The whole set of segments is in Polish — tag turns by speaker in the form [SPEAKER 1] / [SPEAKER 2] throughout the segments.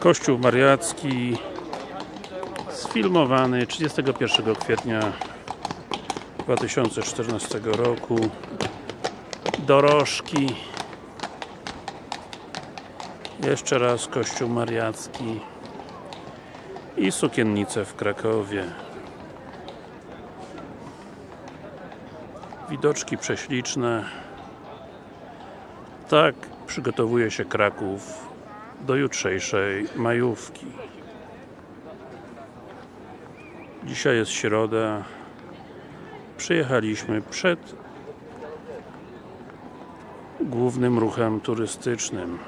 [SPEAKER 1] Kościół Mariacki sfilmowany 31 kwietnia 2014 roku. Dorożki. Jeszcze raz Kościół Mariacki i sukiennice w Krakowie. Widoczki prześliczne. Tak przygotowuje się Kraków do jutrzejszej majówki. Dzisiaj jest środa. Przyjechaliśmy przed głównym ruchem turystycznym.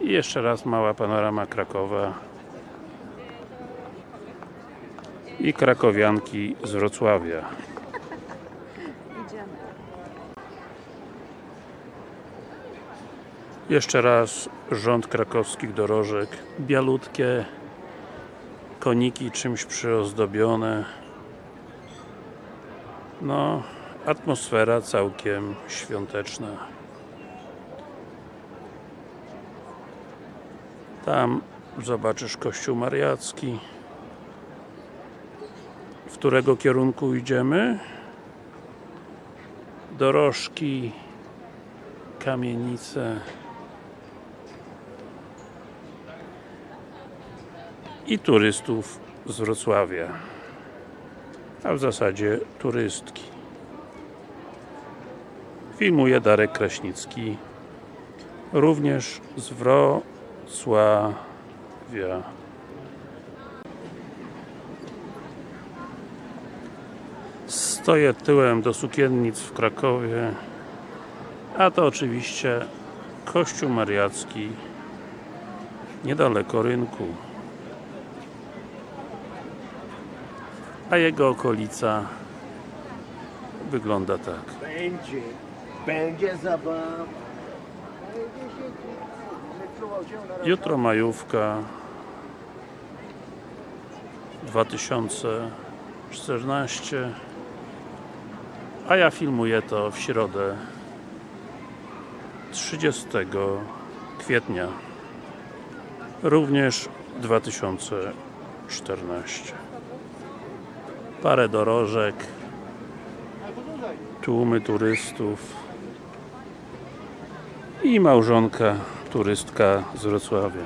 [SPEAKER 1] I jeszcze raz mała panorama Krakowa i krakowianki z Wrocławia Jeszcze raz rząd krakowskich dorożek. Bialutkie koniki czymś przyozdobione. No atmosfera całkiem świąteczna. Tam zobaczysz kościół mariacki. W którego kierunku idziemy? dorożki kamienice i turystów z Wrocławia a w zasadzie turystki. Filmuje Darek Kraśnicki również z Wrocławia. Stoję tyłem do sukiennic w Krakowie a to oczywiście Kościół Mariacki niedaleko rynku a jego okolica wygląda tak
[SPEAKER 2] Będzie, będzie zabawa.
[SPEAKER 1] jutro majówka 2014 a ja filmuję to w środę 30 kwietnia również 2014 parę dorożek tłumy turystów i małżonka turystka z Wrocławia